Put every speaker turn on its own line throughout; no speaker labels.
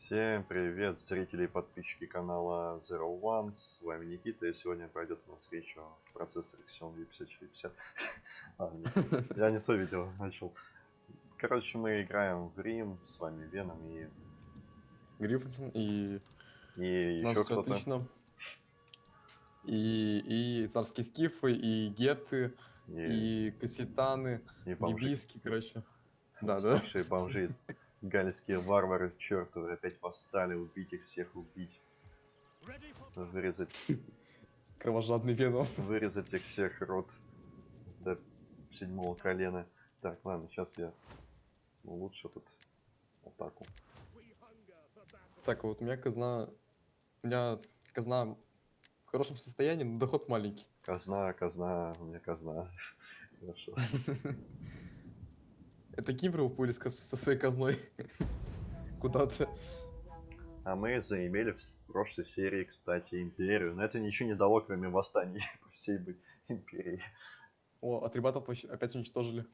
Всем привет, зрители и подписчики канала Zero One, с вами Никита, и сегодня пройдет у нас речь о процессоре Xiaomi 5450. А, нет, я не то видео начал. Короче, мы играем в Рим, с вами Веном и...
Гриффинсон и
И
нас
еще
все
кто-то.
отлично. И, и царские скифы, и геты,
И,
и кассетаны,
и бомжи.
бибиски, короче. Да, да.
Слушай, бомжи. Гальские варвары чертовы опять восстали, убить их всех, убить. Вырезать,
Кровожадный веном.
вырезать их всех рот до седьмого колена. Так, ладно, сейчас я улучшу тут атаку.
Так, вот у меня казна... У меня казна в хорошем состоянии, но доход маленький.
Казна, казна, у меня казна. Хорошо.
Это Кимбр уплыли со своей казной куда-то.
А мы заимели в прошлой серии, кстати, империю. Но это ничего не дало, кроме восстаний по всей бы империи.
О, атрибатов опять уничтожили.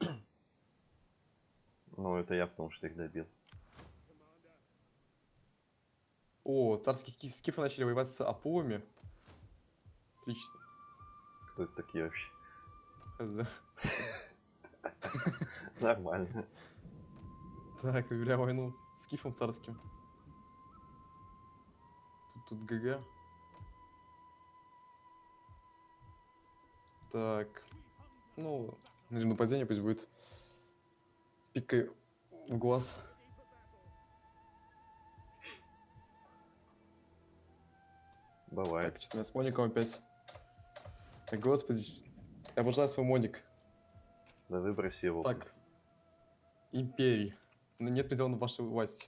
Ну, это я, потому что их добил.
О, царские ски- скифы начали воевать с апулами. Отлично.
Кто это такие вообще? Нормально.
Так, объявляю войну скифом царским. Тут, тут ГГ. Так. Ну, режим нападения пусть будет. Пикай в глаз.
Бывает.
Так, что у нас с Моником опять? Так, господи, я обожаю свой Моник.
Да выброси его.
Так. Империи. Но нет предела на вашей власти.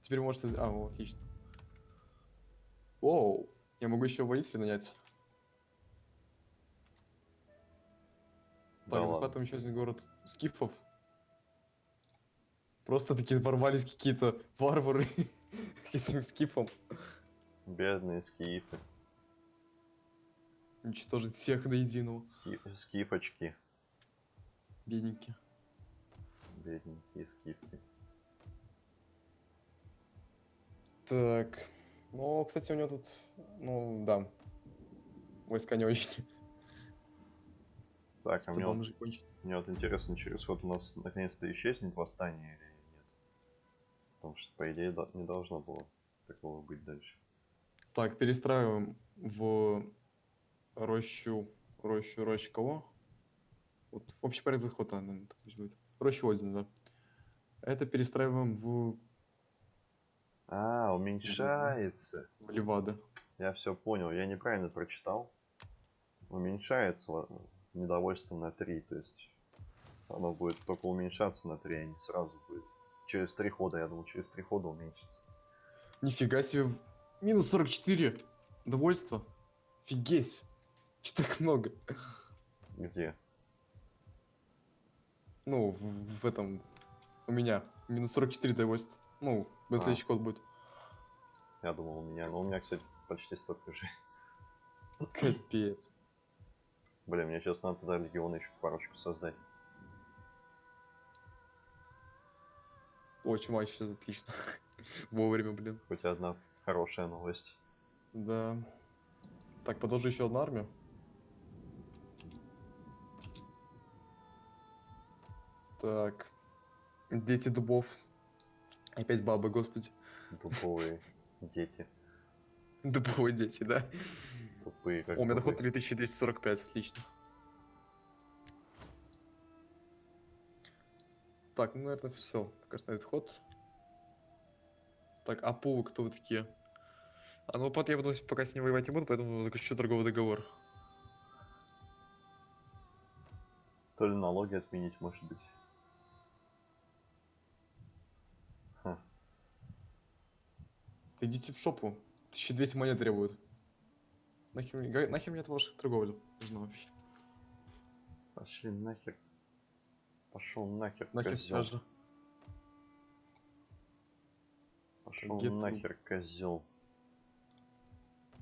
Теперь можете... А, вот, отлично. Оу, я могу еще воителя нанять.
Да
Так,
ладно.
захватываем еще один город скифов. Просто такие ворвались какие-то варвары к этим скифам.
Бедные скифы.
Уничтожить всех до единого.
Ски- Скифочки.
Бедненькие.
Бедненькие скифки.
Так. Ну, кстати, у него тут... Ну, да. Войска не очень.
Так, а мне вот, мне вот интересно, через ход у нас наконец-то исчезнет восстание или нет? Потому что, по идее, до- не должно было такого быть дальше.
Так, перестраиваем в рощу, рощу, рощу кого? Общий порядок захода, наверное, так пусть будет. Рощу Одина, да. Это перестраиваем в,
А, уменьшается.
в Левада.
Я все понял, я неправильно прочитал. Уменьшается недовольство на 3, то есть оно будет только уменьшаться на 3, а не сразу будет. Через 3 хода, я думал, через 3 хода уменьшится.
Нифига себе. Минус 44. Довольство. Офигеть. Че так много?
Где?
Ну, в, в этом... У меня. Минус 44 довольства. Ну,
А.
следующий код будет.
Я думал у меня, но у меня, кстати, почти столько же.
Капец.
Блин, мне сейчас надо тогда легиона еще парочку создать.
О, чума сейчас отлично. Вовремя, блин.
Хоть одна хорошая новость.
Да. Так, подожди еще одну армию. Так. Дети дубов. Опять бабы, господи.
Тупые дети.
Дубовые дети, да?
Тупые, как
О, у меня доход 3245, отлично. Так, ну, наверное, все. Пока что на этот ход. Так, а пулы кто вы такие? А ну, под я буду пока с ним воевать не буду, поэтому заключу торговый договор.
То ли налоги отменить, может быть.
Идите в шопу. 1200 монет требуют. Нахер, нахер мне это ваша торговля нужна вообще?
Пошли нахер. Пошел нахер,
Нахер
козел.
стража.
Пошел
Get
нахер, козел.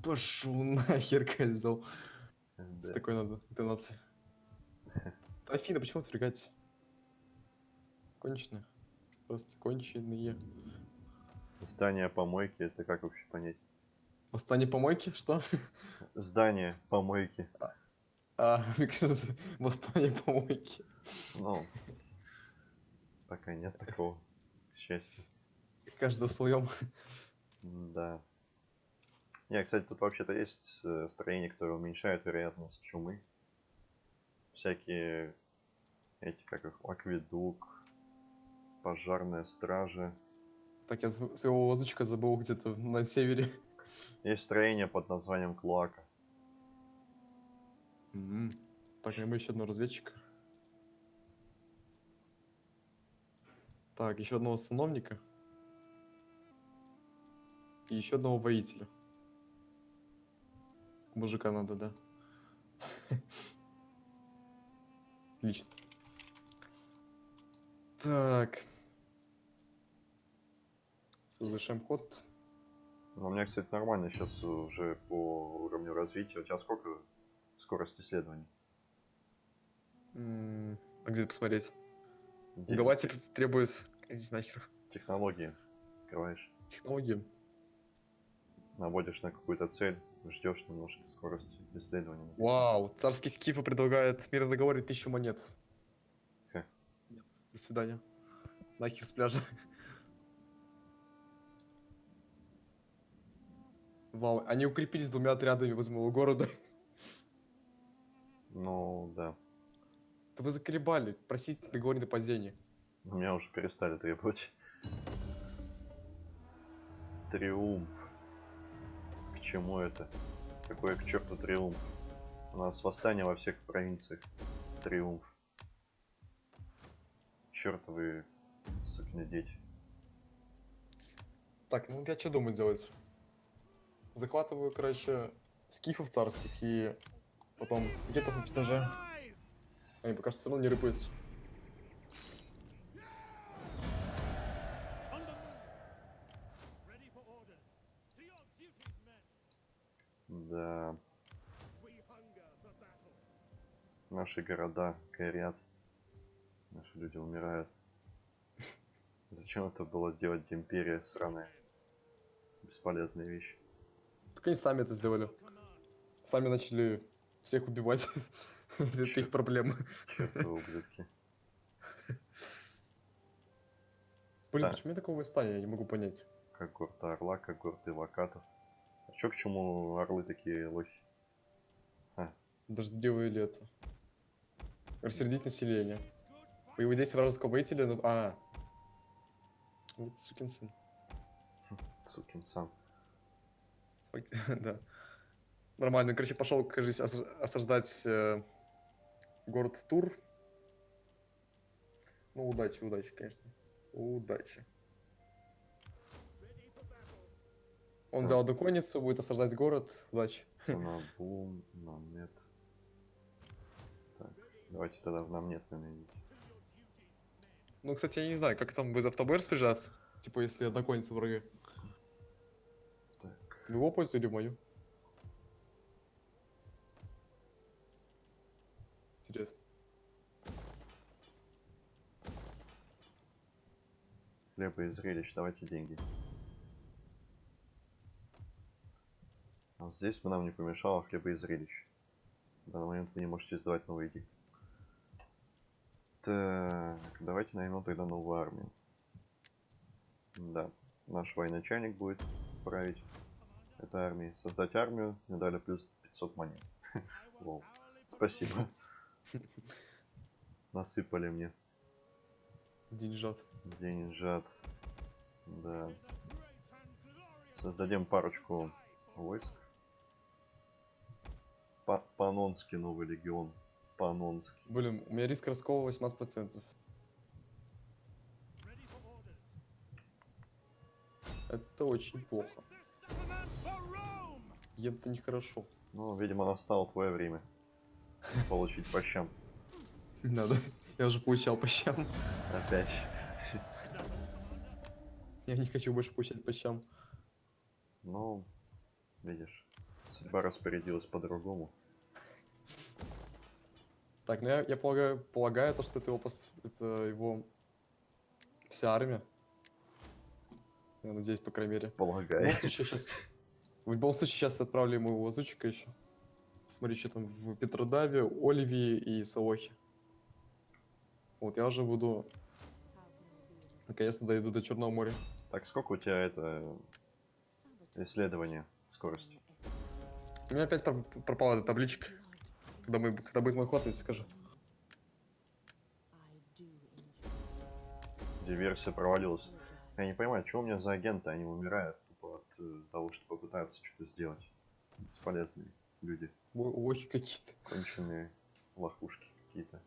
Пошел нахер, козел. С
Да.
такой надо интонацией. Афина, почему отвлекать? Конченые. Просто конченые.
Здание помойки, это как вообще понять?
Восстание помойки? Что?
Здание помойки.
А, мне кажется, восстание помойки.
Ну, пока нет такого, к счастью.
Каждый своем.
Да. Не, кстати, тут вообще-то есть э, строение, которое уменьшает вероятность чумы. Всякие эти, как их, акведук, пожарная стража.
Так, я св- своего воздучка забыл где-то на севере.
Есть строение под названием Клоака.
М. Так, мы еще одного разведчика. Так, еще одного сановника. И еще одного воителя. Мужика надо, да? Отлично. Так. Совершаем ход.
Но у меня, кстати, нормально сейчас уже по уровню развития. У тебя сколько скорость исследований?
А где посмотреть?
Де-
Угователь требует... Иди нахер.
Технологии. Открываешь.
Технологии.
Наводишь на какую-то цель, ждешь немножко скорости исследования.
Вау, царский скифа предлагает в мирном договоре тысячу монет.
Ха.
До свидания. Нахер с пляжа. Вау, они укрепились двумя отрядами возле моего города.
Ну, да.
Да вы заколебали, просите договор нападения.
У меня уже перестали требовать. Триумф. К чему это? Какой к черту триумф? У нас восстание во всех провинциях. Триумф. Чертовы сукины дети.
Так, ну я что думаю делать? Захватываю, короче, скифов царских и потом где-то уничтожаю. Они пока что все равно не рыпаются.
Да, наши города горят. Наши люди умирают. Зачем это было делать империя сраная? Бесполезная вещь.
Так они сами это сделали. Сами начали всех убивать. Это их
ублюдки.
Блин,
Да.
почему я такого восстания? Я не могу понять.
Как горта орла, как горты вакатов. А чё к чему орлы такие лохи?
Дождливое лето. Рассердить население. Появилось 10 вражеского воителя. А. Вот сукин сын.
Сукин сам.
Да. Нормально. Короче, пошел, кажется, ос- осаждать э, город Тур. Ну, удачи, удачи, конечно. Удачи. Он
Сам-
взял одну конницу, будет осаждать город. Удачи.
Санабум, намет. Так, давайте тогда в намет наменить.
Ну, кстати, я не знаю, как там будет автобой распоряжаться. Типа, если одна конница врага. В его пользу или мою? Интересно.
хлеба и зрелищ, давайте деньги. А здесь бы нам не помешало хлеба и зрелищ. В данный момент вы не можете издавать новый эдикт. Так, давайте наймем тогда новую армию. Да, наш военачальник будет править этой армией. Создать армию, мне дали плюс 500 монет. Лол. Спасибо. Насыпали мне
Деньжат.
деньжат. Да. Создадим парочку войск. Па- Панонский новый легион. Панонский.
Блин, у меня риск раскола 18%.
Ready for orders.
Это очень плохо. Это нехорошо.
Ну, видимо, настало твое время. Получить по щам.
Не надо. Я уже получал по щам.
Опять.
Я не хочу больше получать по щам.
Ну, видишь. Судьба распорядилась по-другому.
Так, ну я, я полагаю, полагаю, то, что это его, пос- это его вся армия. Я надеюсь, по крайней мере.
Полагаю.
случае, сейчас... В любом случае, сейчас отправлю ему лазутчика еще. Смотри, что там в Петродаве, Оливии и Салохе. Вот, я уже буду... Наконец-то дойду до Черного моря.
Так, сколько у тебя это исследование, скорость?
У меня опять про- пропала эта табличка. Когда, мы, когда будет мой ход, если скажу.
Диверсия провалилась. Я не понимаю, что у меня за агенты, они умирают того, что попытаются что-то сделать. Бесполезные люди,
Лохи какие-то.
конченые лохушки какие-то.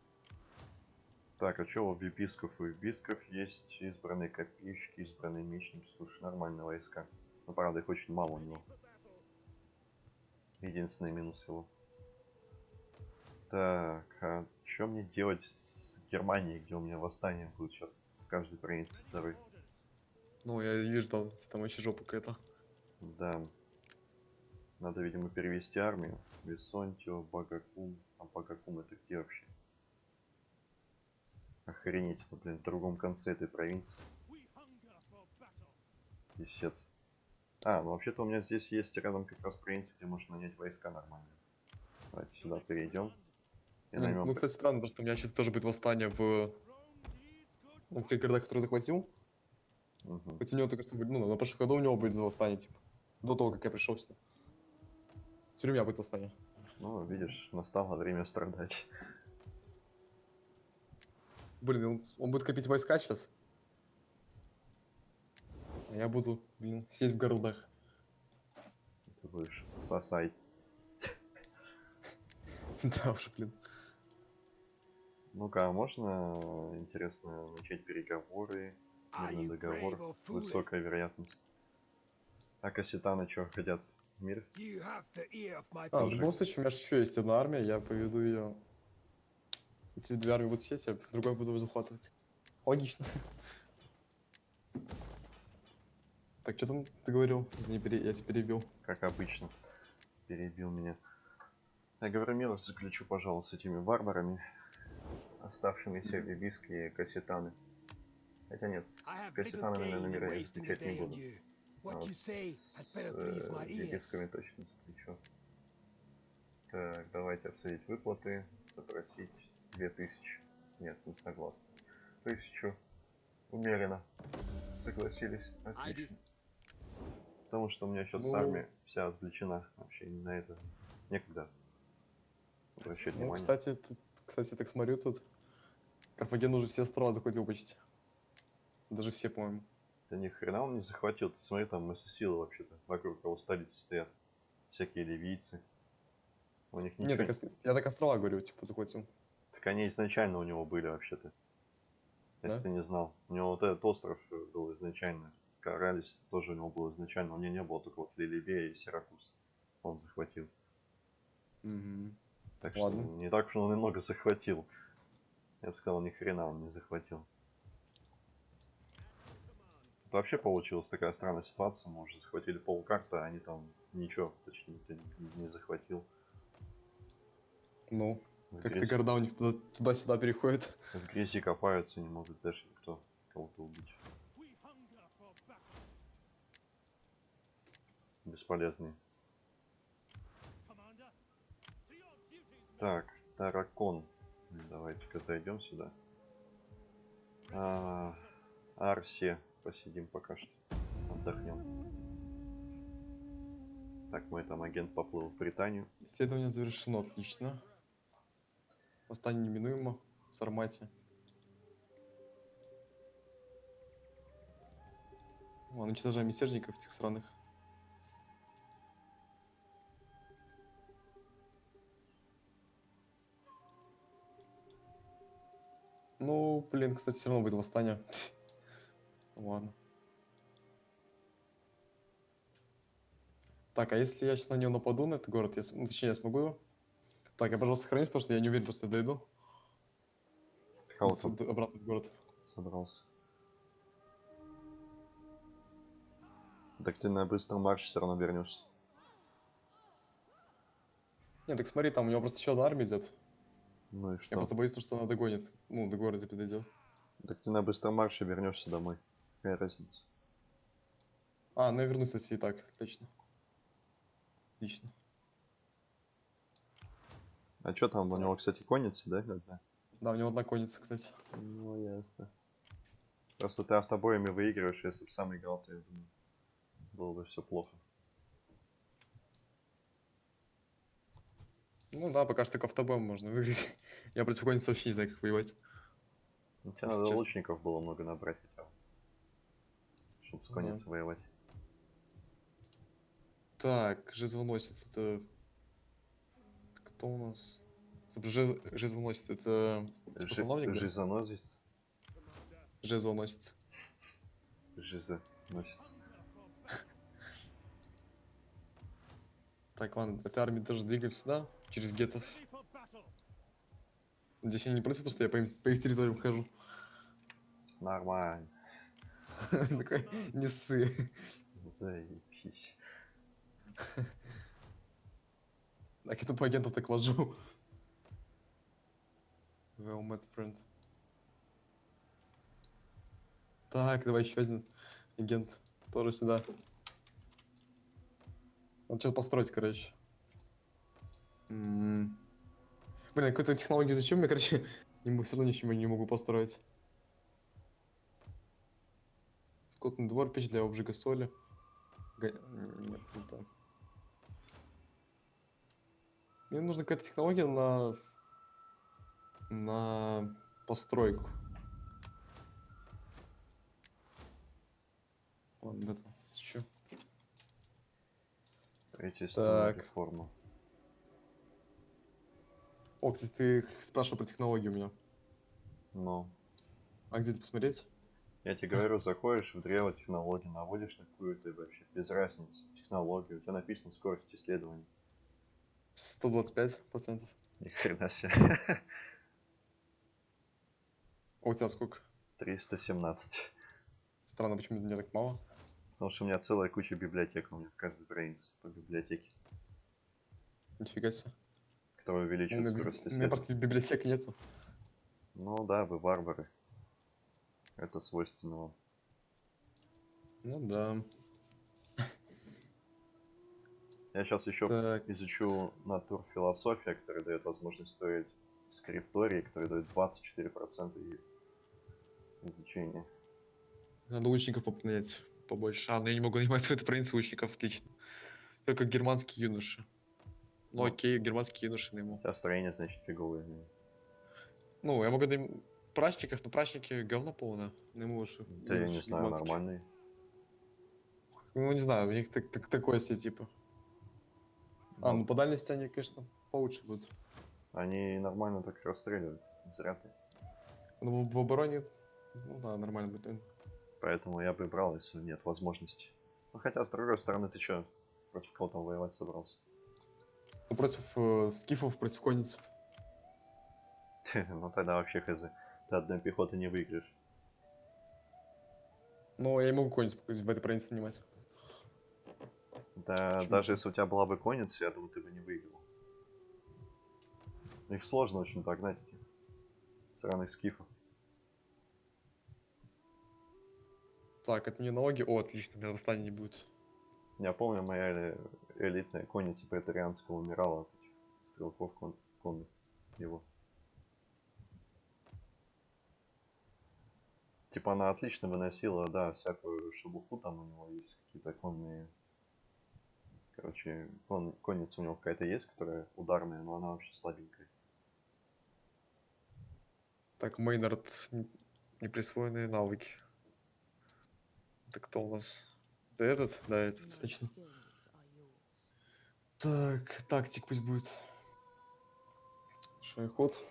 Так, а что у виписков? У виписков есть избранные копейщики, избранные мечники. Слушай, нормальные войска. Но правда их очень мало у него. Единственный минус его. Так, а что мне делать с Германией, где у меня восстание будет сейчас в каждой провинции второй?
Ну, я вижу, там, там вообще жопа какая-то.
Да. Надо, видимо, перевести армию. Висонтио, Багакум. А Багакум это где вообще? Охренеть, это, блин, в другом конце этой провинции. Писец. А, ну вообще-то у меня здесь есть рядом как раз провинция, где можно нанять войска нормально. Давайте сюда перейдем. И
Ну,
наймем...
ну, кстати, странно, потому что у меня сейчас тоже будет восстание в, ну, тех городах, которые захватил.
Мгм.
Хоть у него только что будет, ну, на прошлом году у него будет восстание, типа. До того, как я пришел сюда. Теперь у меня будет восстание.
Ну, видишь, настало время страдать.
Блин, он, он будет копить войска сейчас. А я буду, блин, сидеть в городах.
Ты будешь сосать.
да уж, блин.
Ну-ка, а можно, интересно, начать переговоры? Мирный договор. Высокая вероятность. А кассетаны что, хотят в мир?
А, в любом случае, у меня еще есть одна армия, я поведу ее. Эти две армии будут сидеть, я другой буду захватывать. Логично. Так, что там ты говорил? Извини, пере- я тебя перебил.
Как обычно. Перебил меня. Я говорю, мир заключу, пожалуй, с этими варварами. Оставшимися бибиски и кассетаны. Хотя нет, с кассетанами, наверное, я
wasting the
встречать не буду.
What you say had better
С
please my ears.
точно заключу. Так, давайте обсудить выплаты. Запросить 2000. Нет, не согласен. Тысячу. Умеренно. Согласились. Отлично. Потому что у меня сейчас
Ну-
армия вся отвлечена. Вообще на это некогда обращать
Ну,
внимание.
кстати, тут, кстати, так смотрю тут. Карфаген уже все острова захватил почти. Даже все, по-моему.
Да ни хрена он не захватил. Ты смотри, там силы вообще-то вокруг его столицы стоят. Всякие ливийцы. У них ничего...
Нет, так, я так острова говорю, типа, захватил.
Так они изначально у него были вообще-то. Если
Да?
ты не знал. У него вот этот остров был изначально. Каралис тоже у него был изначально. У него не было только вот Лилибея и Сиракус. Он захватил. Так
Ладно.
что не так уж он и много захватил. Я бы сказал, ни хрена он не захватил. Тут вообще получилась такая странная ситуация. Мы уже захватили полкарты, а они там ничего, никто не, не захватил.
Ну, как-то города у них туда- туда-сюда переходят.
в грязи копаются, не могут даже никто кого-то убить.
Men.
Так, Таракон. Давайте-ка зайдем сюда. А, Арсе. Посидим пока что. Отдохнем. Так, мой там агент поплыл в Британию.
Исследование завершено, отлично. Восстание неминуемо. Сарматия. Ладно, уничтожаем мятежников этих сраных. Ну, блин, кстати, все равно будет восстание. Ладно. Так, а если я сейчас на него нападу, на этот город, я, ну, точнее, я смогу? Так, я, пожалуйста, сохранюсь, потому что я не уверен, что я дойду.
Кого
С-
там
д- обратно в город.
собрался? Так ты на быстром марше все равно вернешься.
Не, так смотри, там у него просто еще одна армия идет.
Ну и
Я
что?
просто боюсь, что она догонит. Ну, до города подойдет.
Так ты на быстром марше вернешься домой. Какая разница?
А, ну я вернусь, если и так. Отлично. Отлично.
А что там, у него, кстати, конница, да? одна?
Да, у него одна конница, кстати.
Ну, ясно. Просто ты автобоями выигрываешь, если бы сам играл, то я думаю, было бы все плохо.
Ну да, пока что только автобоем можно выиграть. Я против конницы вообще не знаю, как воевать.
Ну, тебе
Если
надо
честно.
лучников было много набрать с
Ага.
конницей воевать.
Так, жезлоносец, это... Кто у нас? Жез- Жезлоносец, это... Способновник, да?
Жизоносец.
Жезлоносец.
Жизоносец.
Так, ладно, этой армии тоже двигаемся сюда, через гетов. Надеюсь, они не против, того, что я по, им- по их территориям хожу.
Нормально.
Такой, не ссы.
Заебись.
Так, я тупо агентов так вожу. Well met friend. Так, давай еще один агент. Тоже сюда. Надо что-то построить, короче. М. Блин, какую-то технологию зачем я, короче, все равно ничего не могу построить. Скотный двор, печь для обжига соли. Га- Нет, не то. Мне нужна какая-то технология на... на постройку. Ладно, это еще.
Правительственная
Так.
реформа.
О, кстати, ты спрашивал про технологию у меня.
Ну,
А где это посмотреть?
Я тебе говорю, заходишь в древо технологий, наводишь на какую-то вообще без разницы технологию. У тебя написано скорость исследований.
125 процентов.
Ни хрена себе.
А у тебя сколько?
317.
Странно, почему мне так мало?
Потому что у меня целая куча библиотек, у меня каждой странице по библиотеке,
Нифига себе.
которая
У
увеличивает скорость
у меня
исследований.
просто библиотек нету.
Ну да, вы варвары. Это свойственно вам.
Ну да.
Я сейчас еще
Так,
изучу натур философия, которая дает возможность строить скриптории, который дает 24% и- изучения.
надо лучников попнять побольше. А, ну я не могу нанимать в этой провинции лучников, отлично. Только германские юноши. Ну
Ну.
окей, германские юноши найму.
У тебя строение, значит, фиговое.
Ну, я могу найму прачников, но прачники говно полное. Найму лучше.
Да я не знаю, нормальный.
Ну, не знаю, у них так, так- такое себе типа. А,
Ну,
ну по дальности они, конечно, получше будут.
Они нормально так расстреливают. Зря ты.
Но в, в обороне, ну да, нормально будет.
Поэтому я бы брал, если нет возможности. Ну хотя, с другой стороны, ты чё, против кого там воевать собрался?
Ну, против э, скифов, против конниц.
ну тогда вообще хз. Ты одной пехоты не выиграешь.
Но я не могу конниц в этой провинции нанимать.
Да,
Почему
даже если у тебя была бы конница, я думаю, ты бы не выиграл. Их сложно очень догнать, этих сраных скифов.
Так, это мне налоги. О, отлично, у меня восстания не будет.
Я помню, моя элитная конница претарианского умирала от этих стрелков кон- конных его. Типа она отлично выносила, да, всякую шелуху, там у него есть какие-то конные... Короче, кон- конница у него какая-то есть, которая ударная, но она вообще слабенькая.
Так, Мейнард, неприсвоенные навыки. Это кто у нас? Да этот? Да, этот, точно. Так, тактик пусть будет. Шайход.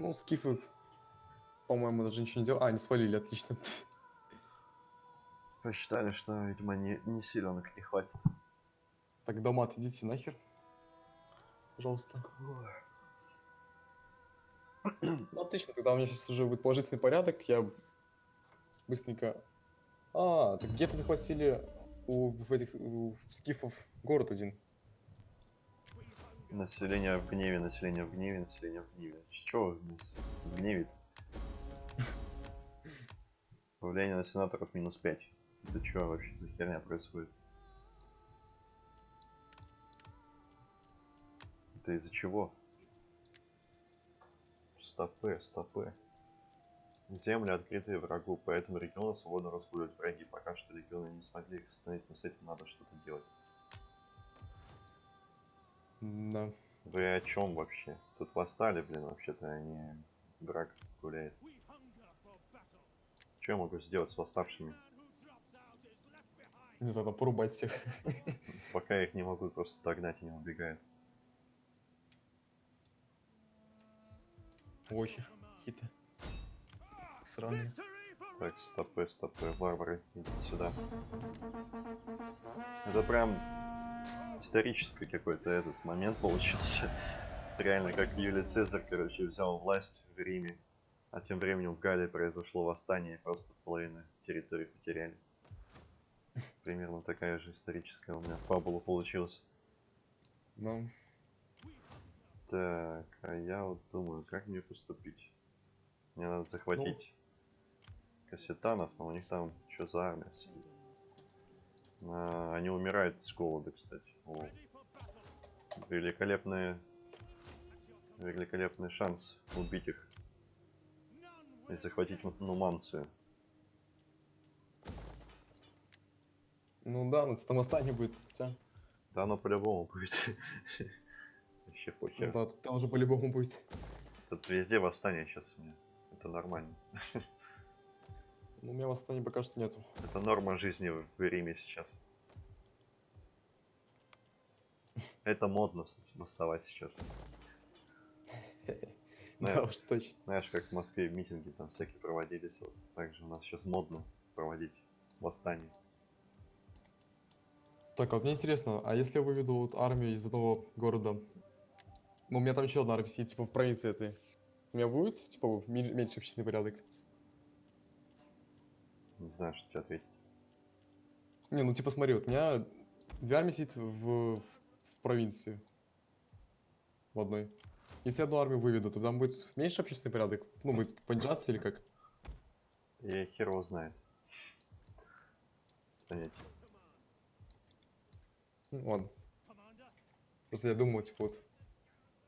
Ну, скифы, по-моему, даже ничего не делали. А, они свалили, отлично.
Посчитали, что, видимо, не, не силенок не хватит.
Так, домат, идите нахер. Пожалуйста. Ну, отлично, тогда у меня сейчас уже будет положительный порядок. Я быстренько... А, так где-то захватили у, в этих у скифов город один.
Население в гневе, население в гневе, население в гневе. С чего нас гневит? Влияние на сенаторов минус 5. Это что вообще за херня происходит? Это из-за чего? Стопы, стопы. Земли открытые врагу, поэтому регионы свободно разгуливают враги. Пока что регионы не смогли их остановить, но с этим надо что-то делать.
Да.
Вы о чем вообще? Тут восстали, блин, вообще-то они гуляет.
Hunger for battle.
Что я могу сделать с восставшими?
Не знаю, порубать всех.
Пока я их не могу просто догнать, они убегают.
Ой, какие-то сраные.
Так, стопы, стопы, варвары, идите сюда. Это прям исторический какой-то этот момент получился. Реально, как Юлий Цезарь, короче, взял власть в Риме. А тем временем в Галлии произошло восстание, и просто половину территории потеряли. Примерно такая же историческая у меня фабула получилась.
Ну,
Так, а я вот думаю, как мне поступить? Мне надо захватить кассетанов, но у них там что за армия? А, они умирают с голода, кстати. О, великолепный, великолепный шанс убить их и захватить Ну- Нуманцию.
ну да, но там восстание будет. Хотя,
Да оно по-любому будет. Вообще
ну
похер.
да, там уже по-любому будет.
Тут везде восстание сейчас у меня. Это нормально.
Ну, у меня восстания пока что нету.
Это норма жизни в Риме сейчас. Это модно восставать сейчас.
Да уж точно.
Знаешь, как в Москве митинги там всякие проводились, вот так же у нас сейчас модно проводить восстание.
Так, а вот мне интересно, а если я выведу вот армию из одного города? Ну, у меня там еще одна армия сидит, типа, в провинции этой. У меня будет, типа, меньше общественный порядок?
Не знаю, что тебе ответить.
Не, ну, типа, смотри, вот у меня две армии сидит в, в, в провинции. В одной. Если одну армию выведу, то там будет меньше общественный порядок? Ну, будет понижаться или как?
И хер его знает. Без понятия.
Ну, ладно. Просто я думал, типа, вот.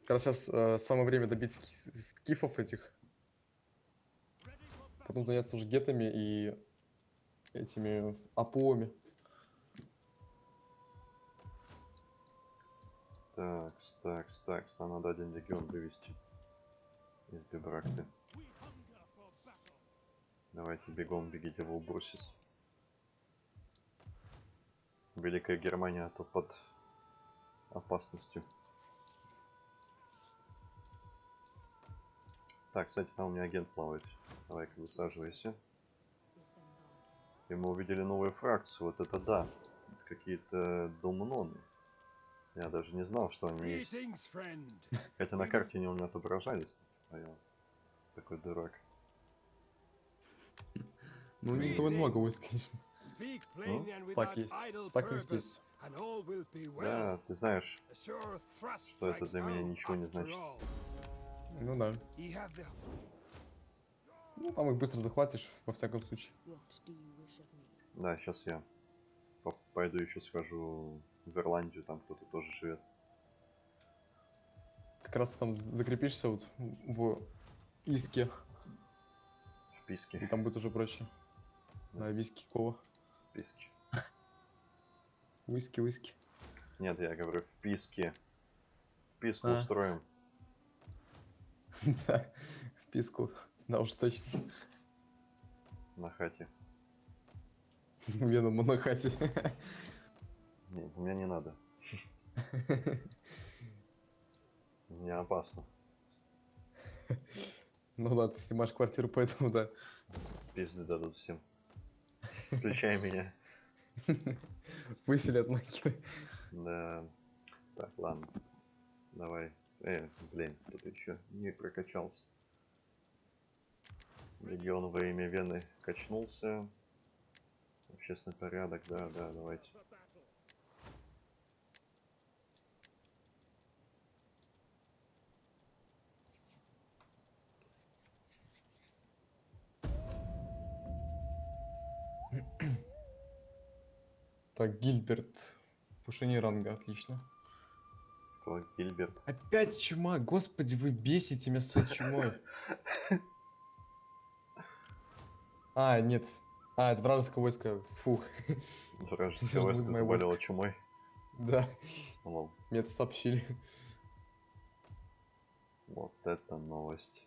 Как раз сейчас самое время добить ски- скифов этих. Потом заняться уже гетами и этими апоами.
Так, так, так, нам надо один легион вывести из
battle.
Давайте бегом бегите в Улбурсис. Великая Германия, а то под опасностью. Так, кстати, там у меня агент плавает. Давай-ка высаживайся. И мы увидели новую фракцию, вот это да. Какие-то домноны. Я даже не знал, что они есть. Хотя на карте они у меня отображались. А я такой дурак.
Ну, не того много войск, конечно.
And
Так есть. Так есть.
Да, ты знаешь, Что это для меня ничего не значит.
Ну да. Ну, там их быстро захватишь, во всяком случае.
Да, сейчас я по- пойду еще схожу в Ирландию, там кто-то тоже живет.
Как раз там закрепишься вот в Иске,
В Писке.
и там будет уже проще. Да, виски кова.
В Писке.
Уиски, уиски.
Нет, я говорю в Писке. Писку
А.
устроим.
Да, в писку. Да уж точно.
на хате.
Веном на хате.
Нет, у меня не надо. Мне опасно.
Ну да, ты снимаешь квартиру, поэтому да.
Пизды дадут всем. Включай меня.
Выселят нахер.
Да. Так, ладно. Давай. Э, блин, кто-то еще не прокачался. Легион во имя Вены качнулся. Общественный порядок, да, да, давайте.
Так, Гильберт. Повышение ранга, отлично.
Кто? Гильберт.
Опять чума, господи, вы бесите меня своей чумой. А, нет. А, это вражеское войско. Фух.
Вражеское войско заболело чумой.
Да,
Лол.
мне это сообщили.
Вот это новость.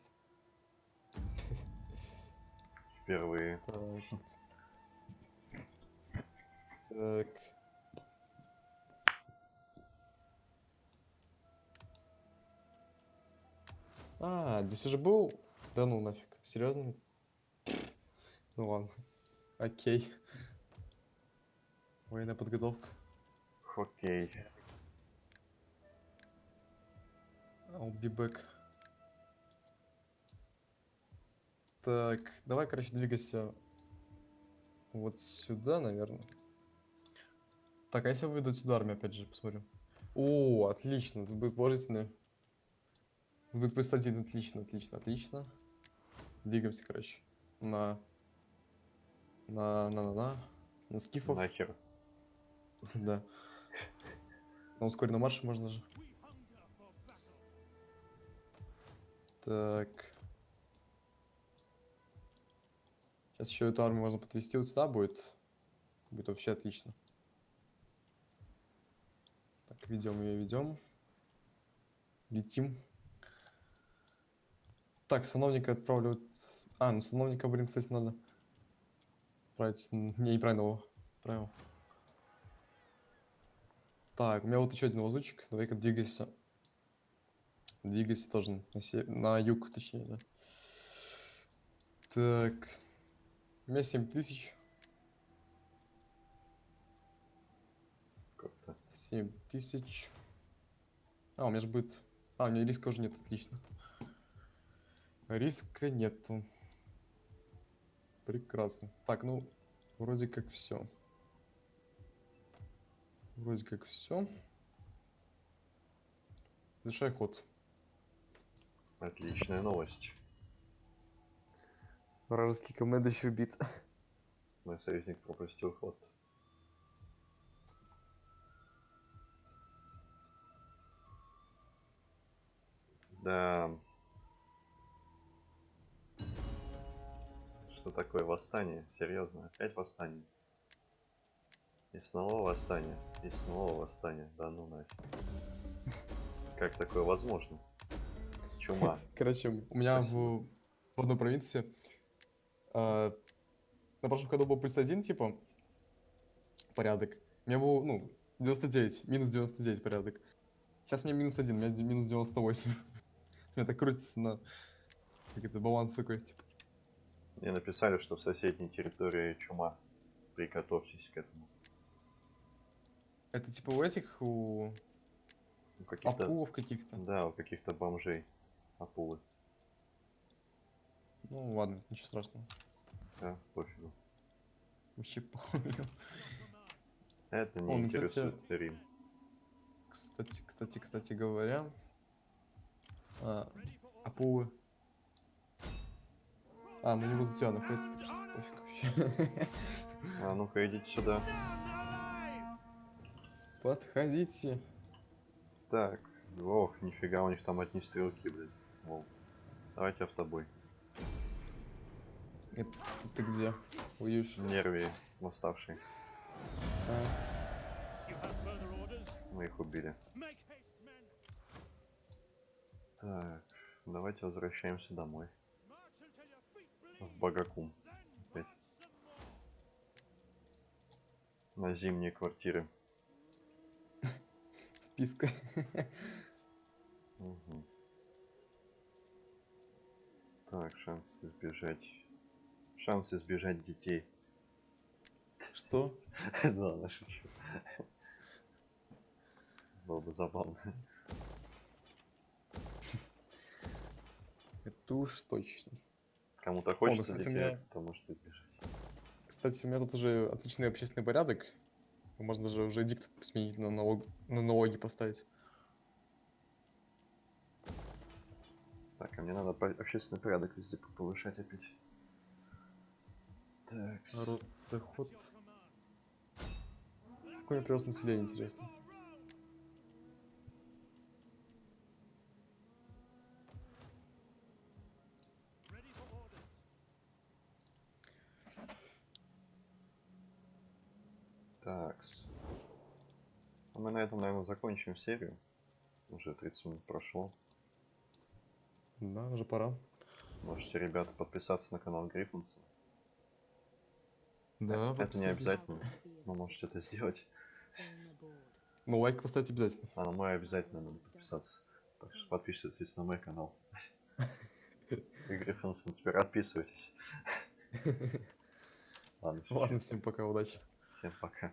Впервые.
Так. Так. А, здесь уже был? Да ну нафиг. Серьезно? Ну ладно. Окей. Военная подготовка.
Окей.
I'll be back. Так, давай, короче, двигайся вот сюда, наверное. Так, а если выйдут сюда армию, опять же, посмотрим. О, отлично, тут будет положительное. Тут будет плюс один, отлично, отлично, отлично. Двигаемся, короче, на... На, на, на, на, на скифов.
Нахер.
Да. На ускоренном марше можно же. Так. Сейчас еще эту армию можно подвести вот сюда будет. Будет вообще отлично. Ведем ее, ведем. Летим. Так, сановника отправлю. А, ну сановника, блин, кстати, надо. Отправить. н- Не, неправильно его отправил. Так, у меня вот еще один лазучик. Давай-ка двигайся. Двигайся тоже на, се- на юг, точнее, да. Так. У меня 7 тысяч.
Как-то.
7 тысяч. А, у меня же будет... А, у меня риска уже нет, отлично. Риска нету. Прекрасно. Так, ну, вроде как все. Вроде как все. Завершай ход.
Отличная новость.
Вражеский командующий убит.
Мой союзник пропустил ход. Да. Что такое восстание? Серьезно? Опять восстание? И снова восстание. И снова восстание. Да ну нафиг. Как такое возможно? Чума.
Короче, у меня в, в одной провинции а, на прошлом году был плюс один, типа, порядок. У меня был, ну, 99, минус 99 порядок. Сейчас у меня минус один, у меня минус 98. У меня так крутится на... Как это, баланс такой, типа.
Мне написали, что в соседней территории чума. Приготовьтесь к этому.
Это типа у этих, у
У каких-то...
апулов каких-то.
Да, у каких-то бомжей. Апулы.
Ну ладно, ничего страшного.
Да, пофигу.
Вообще похуй.
Это не
О, ну,
интересует
кстати,
Рим.
Кстати, кстати, кстати говоря, а, апулы. А, ну не возле тебя находится, так что пофиг вообще.
А ну-ка идите сюда.
Подходите.
Так. Ох, нифига, у них там одни стрелки, блядь. Вол. Давайте автобой.
Это ты где? Воюешь?
Нерви восставшие.
А?
Мы их убили. Так. Давайте возвращаемся домой. В.
Then
Опять. На зимние квартиры.
вписка.
Мгм. Так, шанс избежать. Шанс избежать детей.
Что?
Да, шучу. Было бы забавно.
Это уж точно.
Кому-то хочется
кстати, у
детей,
меня-
то может избежать.
Кстати, у меня тут уже отличный общественный порядок. Можно даже уже дикт сменить на, налог... на налоги поставить.
Так, а мне надо общественный порядок везде повышать опять. Так,
Рост, заход. Какой прирост населения, интересно.
А мы на этом, наверное, закончим серию. Уже 30 минут прошло.
Да, уже пора.
Можете, ребята, подписаться на канал Гриффинса.
Да,
Это не
подписывайтесь.
обязательно. Но можете это сделать.
Ну, лайк поставить обязательно.
А на мой обязательно надо подписаться. Так что подписывайтесь на мой канал. И Гриффинсон, теперь отписывайтесь. Ладно,
Ладно, всем пока, удачи.
всем пока.